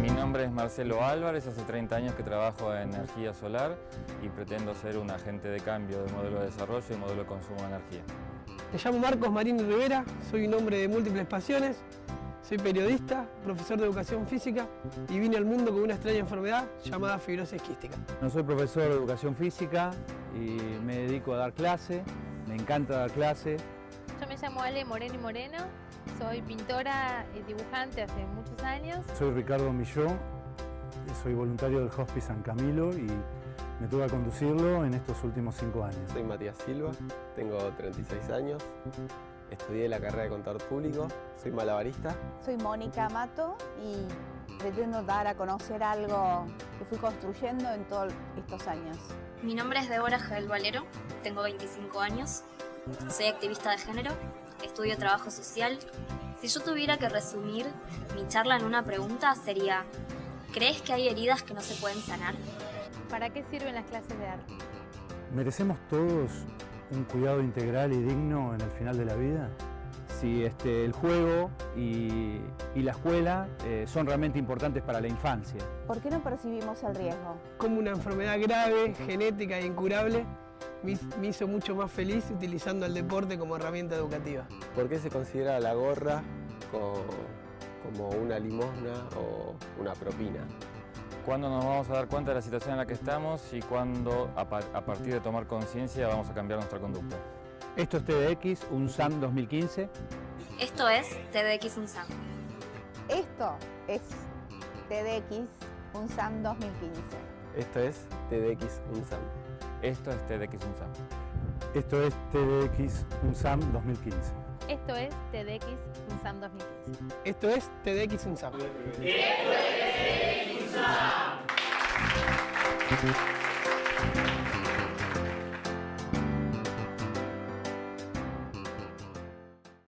Mi nombre es Marcelo Álvarez, hace 30 años que trabajo en energía solar y pretendo ser un agente de cambio de modelo de desarrollo y modelo de consumo de energía. Me llamo Marcos Marín Rivera, soy un hombre de múltiples pasiones, soy periodista, profesor de educación física y vine al mundo con una extraña enfermedad llamada fibrosis quística. No soy profesor de educación física y me dedico a dar clase, me encanta dar clase. Yo me llamo Ale Moreno y Moreno, soy pintora y dibujante hace muchos años. Soy Ricardo Milló, soy voluntario del Hospice San Camilo y me toca conducirlo en estos últimos cinco años. Soy Matías Silva, tengo 36 años, estudié la carrera de contador público, soy malabarista. Soy Mónica Mato y pretendo dar a conocer algo que fui construyendo en todos estos años. Mi nombre es Débora Jael Valero, tengo 25 años, soy activista de género, estudio trabajo social. Si yo tuviera que resumir mi charla en una pregunta sería, ¿crees que hay heridas que no se pueden sanar? ¿Para qué sirven las clases de arte? ¿Merecemos todos un cuidado integral y digno en el final de la vida? Si este, el juego y, y la escuela eh, son realmente importantes para la infancia. ¿Por qué no percibimos el riesgo? Como una enfermedad grave, genética e incurable, me me hizo mucho más feliz utilizando el deporte como herramienta educativa. ¿Por qué se considera la gorra co- como una limosna o una propina? ¿Cuándo nos vamos a dar cuenta de la situación en la que estamos y cuándo, a, pa- a partir de tomar conciencia, vamos a cambiar nuestra conducta? Esto es TDX, un SAM 2015. Esto es TDX UNSAM. Esto es TDX UNSAM 2015. Esto es TDX UNSAM. Esto es TDX UNSAM. Esto es TDX UNSAM 2015. Esto es TDX UNSAM 2015. Esto es TDX UNSAM. Esto es